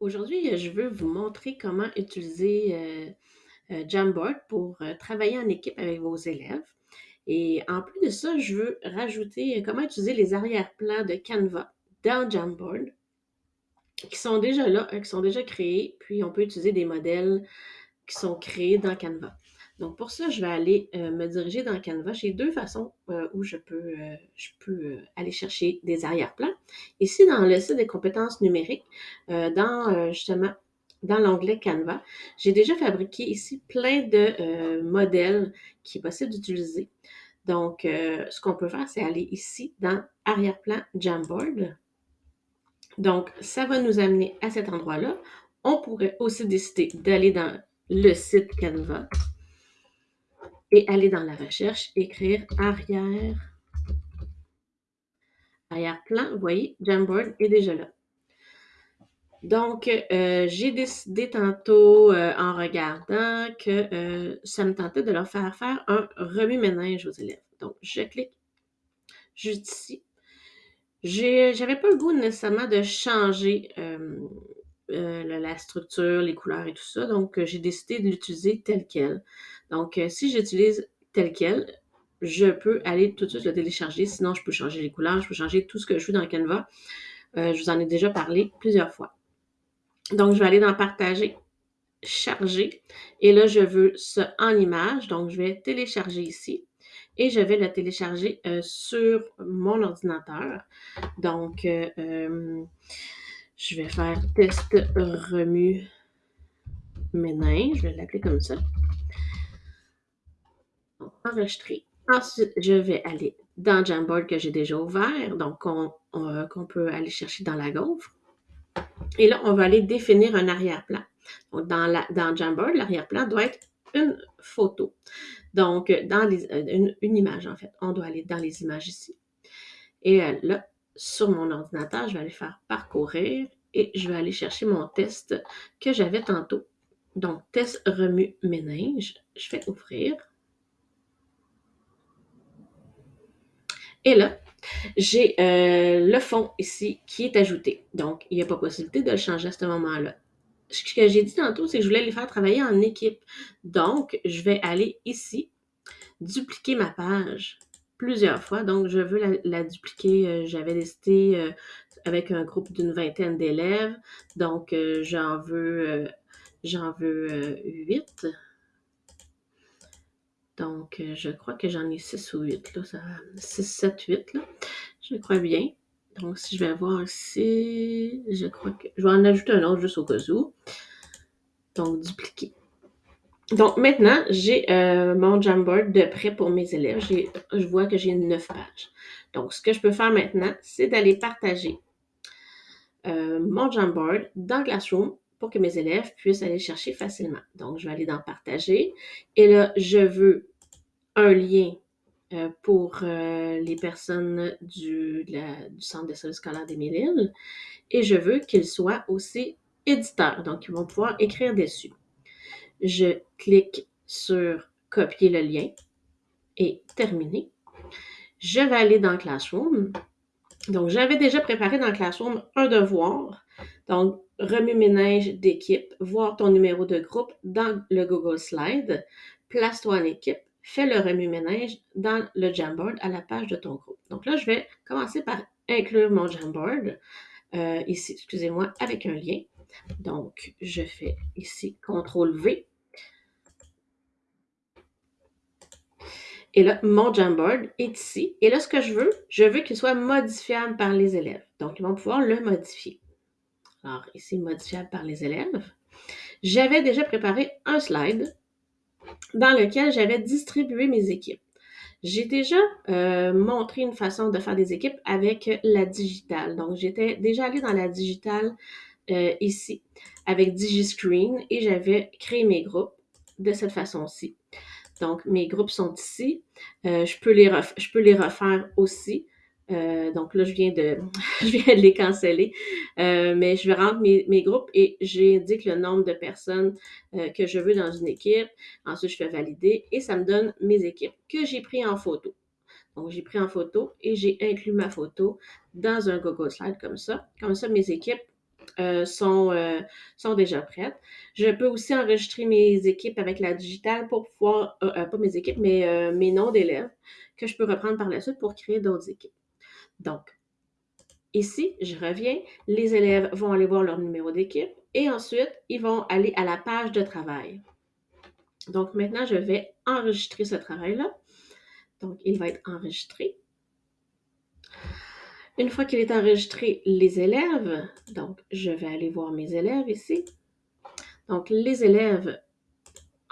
Aujourd'hui, je veux vous montrer comment utiliser euh, euh, Jamboard pour euh, travailler en équipe avec vos élèves. Et en plus de ça, je veux rajouter comment utiliser les arrière-plans de Canva dans Jamboard qui sont déjà là, qui sont déjà créés, puis on peut utiliser des modèles qui sont créés dans Canva. Donc, pour ça, je vais aller euh, me diriger dans Canva. J'ai deux façons euh, où je peux, euh, aller chercher des arrière-plans. Ici, dans le site des compétences numériques, dans justement dans l'onglet Canva, j'ai déjà fabriqué ici plein de modèles qui est possible d'utiliser. Donc, ce qu'on peut faire, c'est aller ici dans Arrière-plan Jamboard. Donc, ça va nous amener à cet endroit-là. On pourrait aussi décider d'aller dans le site Canva et aller dans la recherche, écrire arrière, arrière-plan. Vous voyez, Jamboard est déjà là. Donc, euh, j'ai décidé tantôt, euh, en regardant, que euh, ça me tentait de leur faire faire un remue-ménage aux élèves. Donc, je clique juste ici. J'avais pas le goût nécessairement de changer la structure, les couleurs et tout ça. Donc, j'ai décidé de l'utiliser tel quel. Donc, euh, si j'utilise tel quel, je peux aller tout de suite le télécharger. Sinon, je peux changer les couleurs, je peux changer tout ce que je veux dans Canva. Euh, je vous en ai déjà parlé plusieurs fois. Donc, je vais aller dans Partager, Charger. Et là, je veux ça en image. Donc, je vais télécharger ici. Et je vais le télécharger euh, sur mon ordinateur. Donc, je vais faire test remue ménage. Je vais l'appeler comme ça enregistrer. Ensuite, je vais aller dans Jamboard que j'ai déjà ouvert, donc qu'on peut aller chercher dans la gaufre. Et là, on va aller définir un arrière-plan. Donc, dans, Jamboard, l'arrière-plan doit être une photo. Donc, dans une, image, en fait. On doit aller dans les images ici. Et euh, là, sur mon ordinateur, je vais aller faire parcourir et je vais aller chercher mon test que j'avais tantôt. Donc, test remue-ménage. Je vais ouvrir. Et là, j'ai euh, le fond ici qui est ajouté. Donc, il n'y a pas possibilité de le changer à ce moment-là. Ce que j'ai dit tantôt, c'est que je voulais les faire travailler en équipe. Donc, je vais aller ici, dupliquer ma page plusieurs fois. Donc, je veux la, dupliquer. Euh, j'avais décidé euh, avec un groupe d'une vingtaine d'élèves. Donc, j'en veux, j'en veux 8. Donc, euh, je crois que j'en ai 6 ou 8, là. 6, 7, 8, là. Je crois bien. Donc, si je vais voir ici, je crois que... Je vais en ajouter un autre juste au cas où. Donc, dupliquer. Donc, maintenant, j'ai euh, mon Jamboard de prêt pour mes élèves. Je vois que j'ai 9 pages. Donc, ce que je peux faire maintenant, c'est d'aller partager euh, mon Jamboard dans Classroom pour que mes élèves puissent aller chercher facilement. Donc, je vais aller dans Partager. Et là, je veux un lien euh, pour euh, les personnes du, Centre de services scolaires des Mille-Îles et je veux qu'ils soient aussi éditeurs, donc ils vont pouvoir écrire dessus. Je clique sur copier le lien et terminer. Je vais aller dans Classroom. Donc, j'avais déjà préparé dans Classroom un devoir. Donc, remue-ménage d'équipe, voir ton numéro de groupe dans le Google Slide, place-toi en équipe fais le remue-ménage dans le Jamboard à la page de ton groupe. Donc là, je vais commencer par inclure mon Jamboard euh, ici, excusez-moi, avec un lien. Donc, je fais ici CTRL-V. Et là, mon Jamboard est ici. Et là, ce que je veux, je veux qu'il soit modifiable par les élèves. Donc, ils vont pouvoir le modifier. Alors, ici, modifiable par les élèves. J'avais déjà préparé un slide dans lequel j'avais distribué mes équipes. J'ai déjà euh, montré une façon de faire des équipes avec la digitale. Donc, j'étais déjà allée dans la digitale euh, ici avec DigiScreen et j'avais créé mes groupes de cette façon-ci. Donc, mes groupes sont ici. Euh, je, peux les je peux les refaire aussi. Euh, donc là, je viens de, je viens de les canceller. Euh, mais je vais rentrer mes, groupes et j'indique le nombre de personnes que je veux dans une équipe. Ensuite, je fais valider et ça me donne mes équipes que j'ai pris en photo. Donc, j'ai pris en photo et j'ai inclus ma photo dans un Google Slide comme ça. Comme ça, mes équipes euh, sont, euh, sont déjà prêtes. Je peux aussi enregistrer mes équipes avec la digitale pour pouvoir, euh, pas mes équipes, mais mes noms d'élèves que je peux reprendre par la suite pour créer d'autres équipes. Donc, ici, je reviens, les élèves vont aller voir leur numéro d'équipe et ensuite, ils vont aller à la page de travail. Donc, maintenant, je vais enregistrer ce travail-là. Donc, il va être enregistré. Une fois qu'il est enregistré, les élèves, donc je vais aller voir mes élèves ici. Donc, les élèves,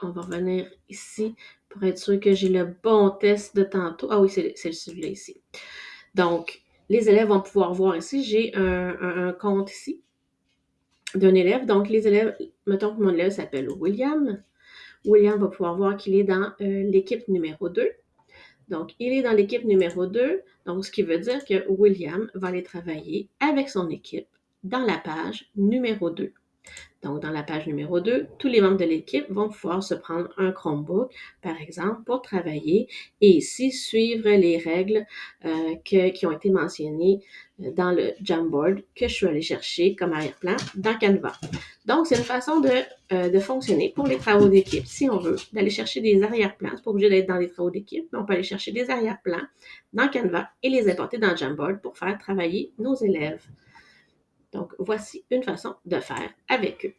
on va revenir ici pour être sûr que j'ai le bon test de tantôt. Ah oui, c'est celui-là ici. Donc, les élèves vont pouvoir voir ici, j'ai un, compte ici d'un élève. Donc, les élèves, mettons que mon élève s'appelle William. William va pouvoir voir qu'il est dans euh, l'équipe numéro 2. Donc, il est dans l'équipe numéro 2, donc ce qui veut dire que William va aller travailler avec son équipe dans la page numéro 2. Donc, dans la page numéro 2, tous les membres de l'équipe vont pouvoir se prendre un Chromebook, par exemple, pour travailler et ici suivre les règles euh, qui ont été mentionnées euh, dans le Jamboard que je suis allée chercher comme arrière-plan dans Canva. Donc, c'est une façon de, euh, de, fonctionner pour les travaux d'équipe. Si on veut, d'aller chercher des arrière-plans, c'est pas obligé d'être dans les travaux d'équipe, mais on peut aller chercher des arrière-plans dans Canva et les importer dans Jamboard pour faire travailler nos élèves. Donc, voici une façon de faire avec eux.